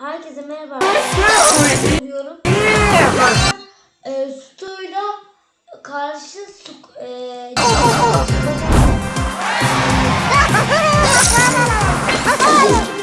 Herkese merhaba. diyorum. e, Stu'yla karşı su, e,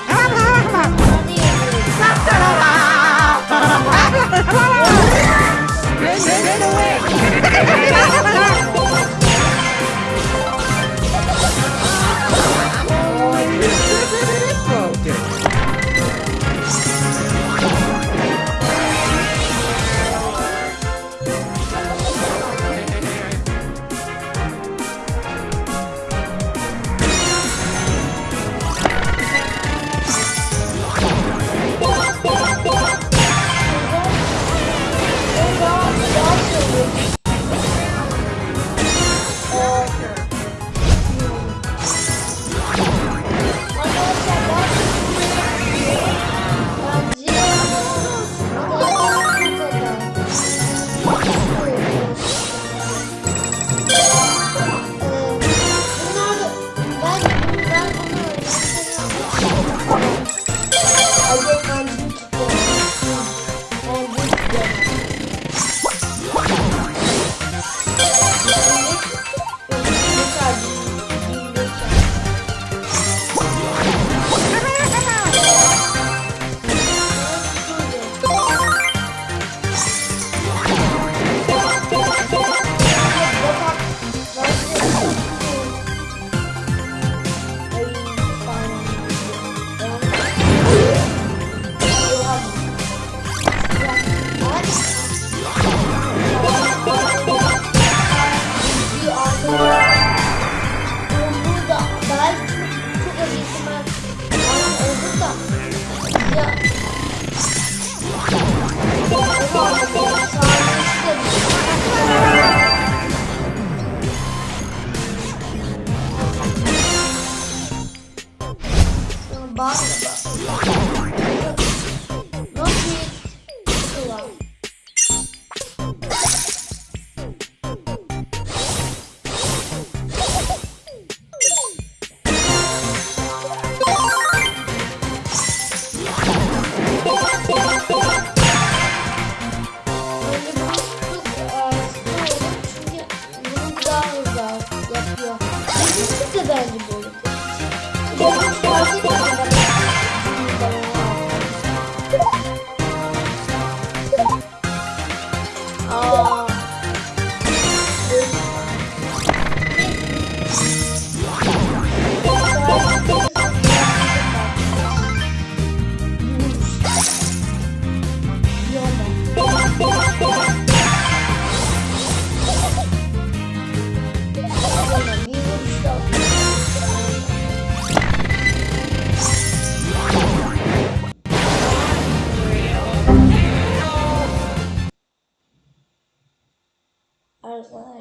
The gidiyor.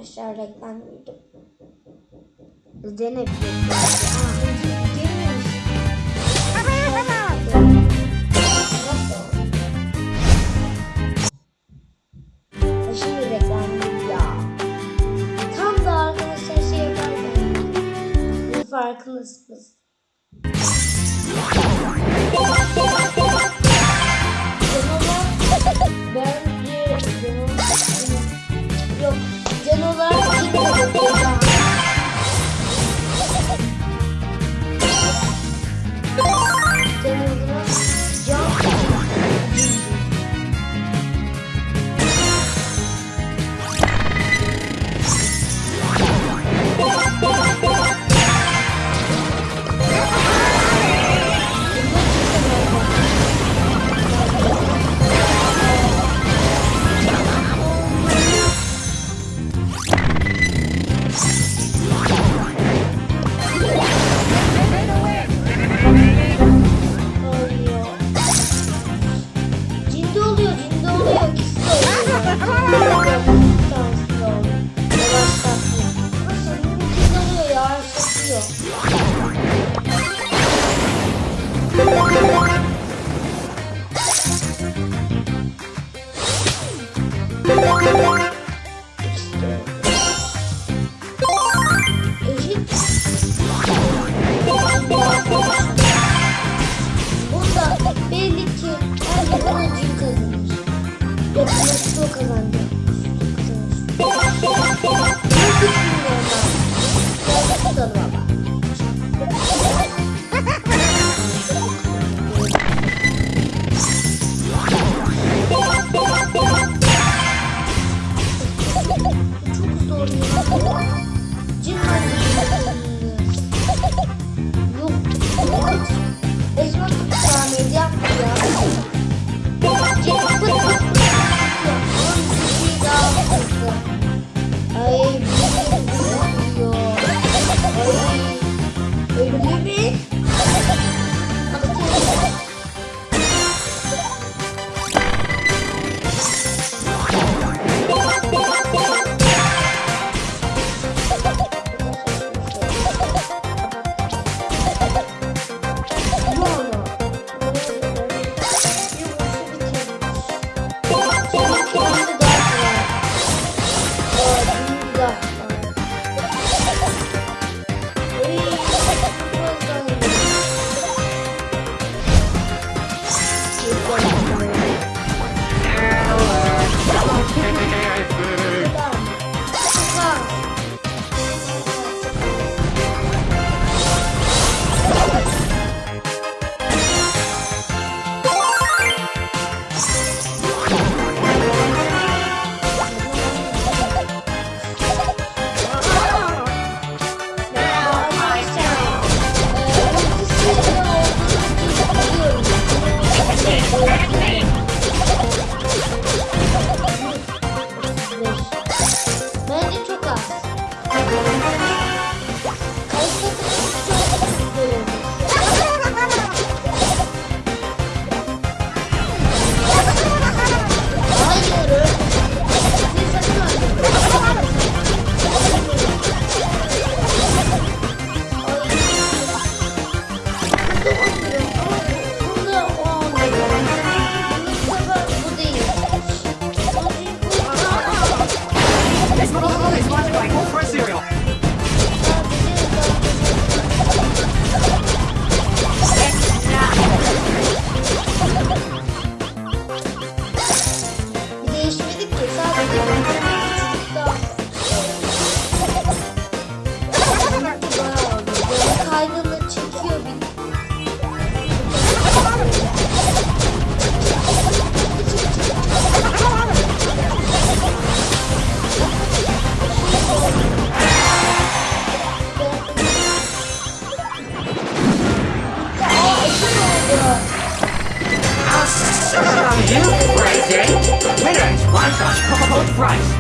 arkadaşlar reklam duydum. Denebilir. Я понял, что команда. I'll do! Winners, one shot, cold price!